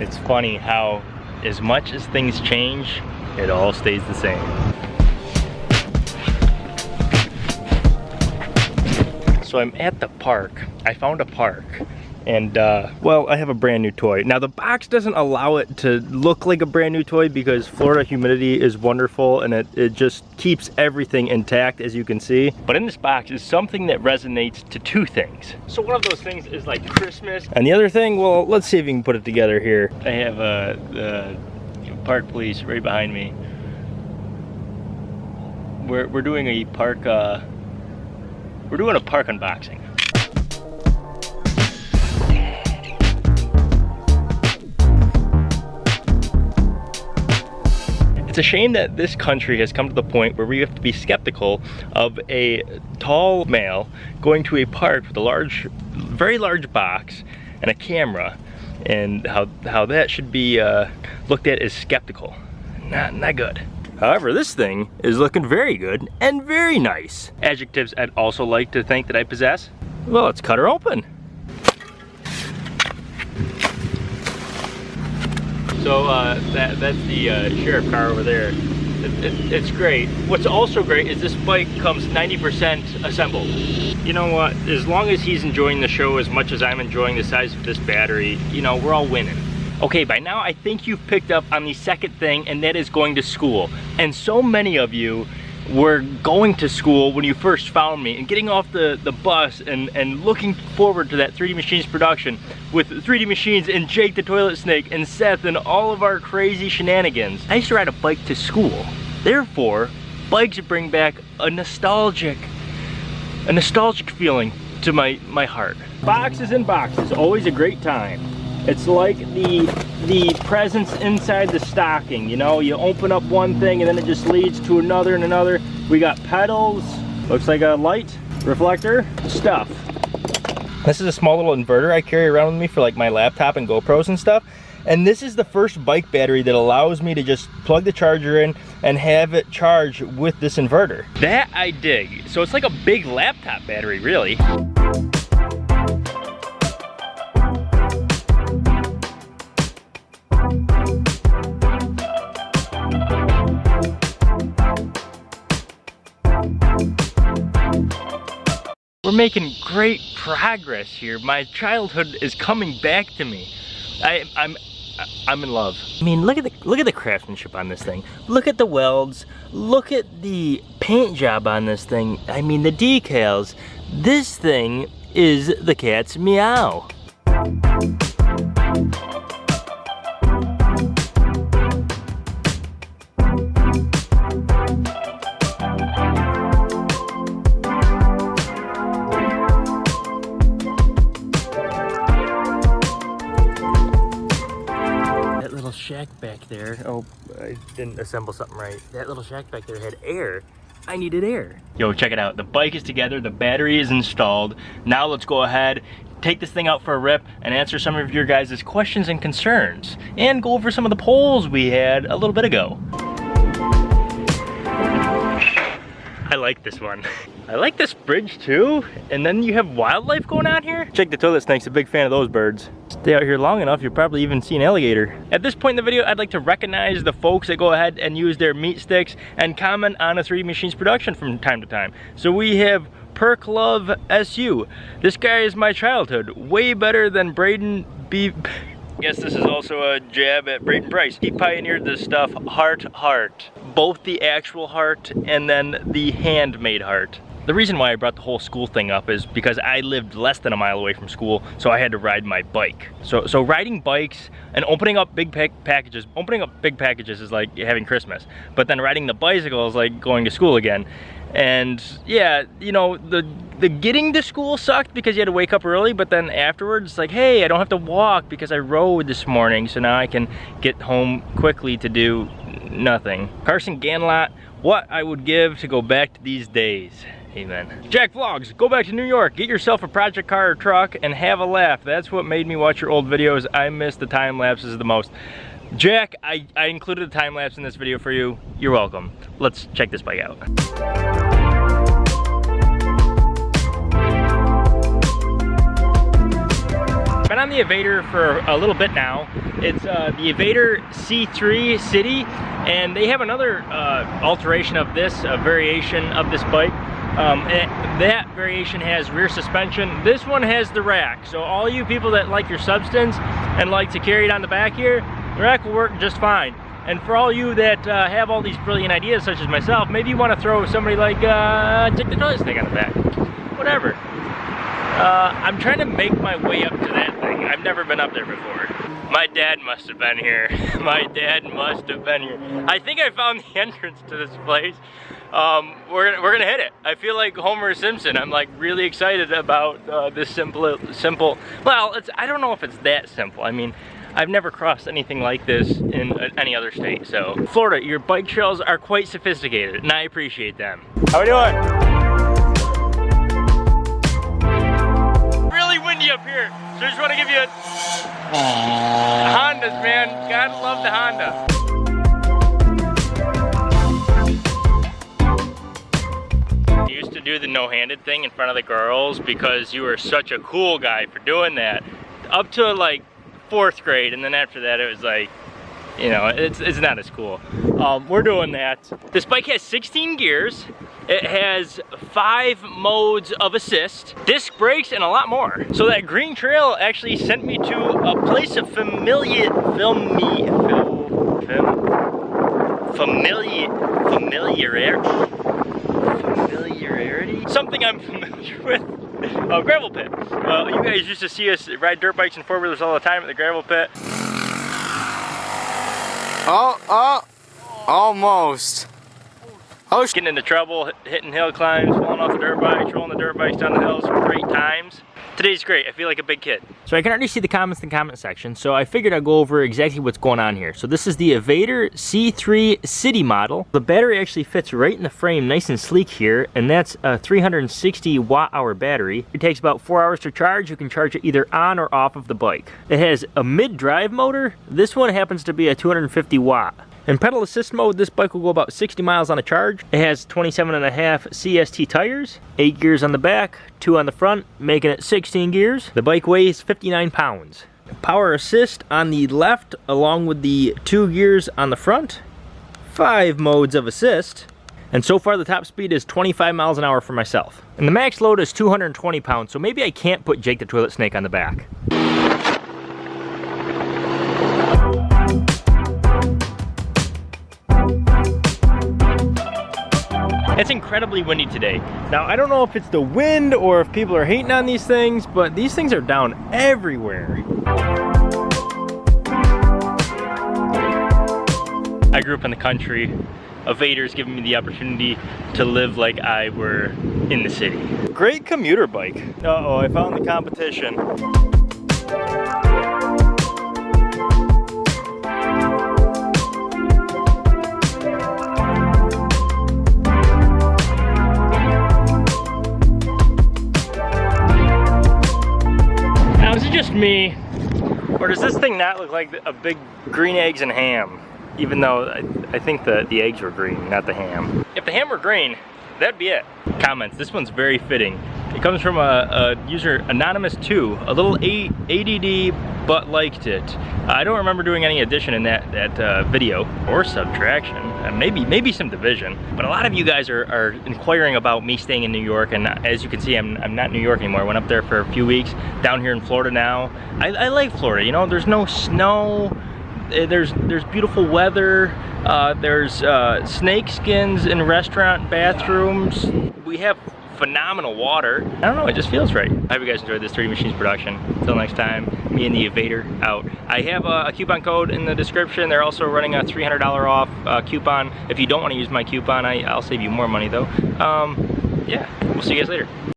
It's funny how as much as things change, it all stays the same. So I'm at the park. I found a park and uh, well I have a brand new toy. Now the box doesn't allow it to look like a brand new toy because Florida humidity is wonderful and it, it just keeps everything intact as you can see. But in this box is something that resonates to two things. So one of those things is like Christmas. And the other thing well let's see if we can put it together here. I have uh, the park police right behind me. We're, we're doing a park uh, we're doing a park unboxing It's a shame that this country has come to the point where we have to be skeptical of a tall male going to a park with a large, very large box and a camera and how, how that should be uh, looked at as skeptical. Not, not good. However, this thing is looking very good and very nice. Adjectives I'd also like to think that I possess. Well, let's cut her open. So uh, that, that's the uh, sheriff car over there. It, it, it's great. What's also great is this bike comes 90% assembled. You know what, as long as he's enjoying the show as much as I'm enjoying the size of this battery, you know, we're all winning. Okay, by now I think you've picked up on the second thing and that is going to school. And so many of you were going to school when you first found me and getting off the, the bus and, and looking forward to that 3D Machines production with 3D Machines and Jake the Toilet Snake and Seth and all of our crazy shenanigans. I used to ride a bike to school. Therefore, bikes bring back a nostalgic, a nostalgic feeling to my, my heart. Boxes and boxes, always a great time. It's like the the presents inside the stocking, you know? You open up one thing and then it just leads to another and another. We got pedals, looks like a light, reflector, stuff. This is a small little inverter I carry around with me for like my laptop and GoPros and stuff. And this is the first bike battery that allows me to just plug the charger in and have it charge with this inverter. That I dig. So it's like a big laptop battery, really. We're making great progress here. My childhood is coming back to me. I, I'm I'm in love. I mean, look at the look at the craftsmanship on this thing. Look at the welds. Look at the paint job on this thing. I mean, the decals. This thing is the cat's meow. Shack back there, oh, I didn't assemble something right. That little shack back there had air. I needed air. Yo, check it out. The bike is together, the battery is installed. Now let's go ahead, take this thing out for a rip and answer some of your guys' questions and concerns. And go over some of the polls we had a little bit ago. I like this one. I like this bridge too. And then you have wildlife going on here. Jake the Toilet Snake's a big fan of those birds. Stay out here long enough, you'll probably even see an alligator. At this point in the video, I'd like to recognize the folks that go ahead and use their meat sticks and comment on a 3D Machines production from time to time. So we have Perk Love SU. This guy is my childhood. Way better than Braden B. Guess this is also a jab at Braden Price. He pioneered this stuff heart heart. Both the actual heart and then the handmade heart. The reason why I brought the whole school thing up is because I lived less than a mile away from school, so I had to ride my bike. So, so riding bikes and opening up big pack packages, opening up big packages is like having Christmas. But then riding the bicycle is like going to school again. And yeah, you know, the the getting to school sucked because you had to wake up early, but then afterwards, like, hey, I don't have to walk because I rode this morning, so now I can get home quickly to do nothing. Carson Ganlot, what I would give to go back to these days. Amen. Jack Vlogs, go back to New York, get yourself a project car or truck and have a laugh. That's what made me watch your old videos. I miss the time lapses the most. Jack, I, I included a time lapse in this video for you. You're welcome. Let's check this bike out. Been on the Evader for a little bit now. It's uh, the Evader C3 City, and they have another uh, alteration of this, a variation of this bike. Um, that variation has rear suspension. This one has the rack. So all you people that like your substance and like to carry it on the back here, the rack will work just fine. And for all you that uh, have all these brilliant ideas, such as myself, maybe you want to throw somebody like uh, Dick the Toilet Snake on the back. Whatever. Uh, I'm trying to make my way up to that thing. I've never been up there before. My dad must have been here. my dad must have been here. I think I found the entrance to this place. Um, we're, we're gonna hit it. I feel like Homer Simpson. I'm like really excited about uh, this simple, simple, well, it's, I don't know if it's that simple. I mean, I've never crossed anything like this in any other state. So Florida, your bike trails are quite sophisticated and I appreciate them. How we doing? Really windy up here. So I just want to give you a Hondas, man. Gotta love the Honda. used to do the no-handed thing in front of the girls because you were such a cool guy for doing that. Up to like fourth grade, and then after that it was like, you know, it's, it's not as cool. Um, we're doing that. This bike has 16 gears. It has five modes of assist, disc brakes, and a lot more. So that green trail actually sent me to a place of familiar, filmy, fil, fam, familiar, familiar, familiarity? Something I'm familiar with uh, gravel pit. Well, you guys used to see us ride dirt bikes and four wheelers all the time at the gravel pit. Oh, oh, almost. Oh, getting into trouble, hitting hill climbs, falling off the dirt bikes, rolling the dirt bikes down the hills, great times. Today's great, I feel like a big kid. So I can already see the comments in the comment section, so I figured I'd go over exactly what's going on here. So this is the Evader C3 City model. The battery actually fits right in the frame, nice and sleek here, and that's a 360 watt hour battery. It takes about four hours to charge. You can charge it either on or off of the bike. It has a mid-drive motor. This one happens to be a 250 watt. In pedal assist mode, this bike will go about 60 miles on a charge. It has 27 and a half CST tires, 8 gears on the back, 2 on the front, making it 16 gears. The bike weighs 59 pounds. Power assist on the left along with the 2 gears on the front. 5 modes of assist. And so far the top speed is 25 miles an hour for myself. And the max load is 220 pounds, so maybe I can't put Jake the Toilet Snake on the back. Incredibly windy today. Now, I don't know if it's the wind or if people are hating on these things, but these things are down everywhere. I grew up in the country. Evader's given me the opportunity to live like I were in the city. Great commuter bike. Uh-oh, I found the competition. Not look like a big green eggs and ham? Even though I, I think the, the eggs were green, not the ham. If the ham were green, that'd be it. Comments, this one's very fitting. It comes from a, a user, Anonymous2, a little a ADD, but liked it. I don't remember doing any addition in that, that uh, video, or subtraction, uh, maybe maybe some division. But a lot of you guys are, are inquiring about me staying in New York, and as you can see, I'm, I'm not in New York anymore. I went up there for a few weeks, down here in Florida now. I, I like Florida, you know, there's no snow, there's there's beautiful weather uh, there's uh, snake skins in restaurant bathrooms we have phenomenal water. I don't know, it just feels right. I hope you guys enjoyed this 3D Machines production. Until next time, me and the Evader out. I have a, a coupon code in the description. They're also running a $300 off uh, coupon. If you don't want to use my coupon, I, I'll save you more money though. Um, yeah, we'll see you guys later.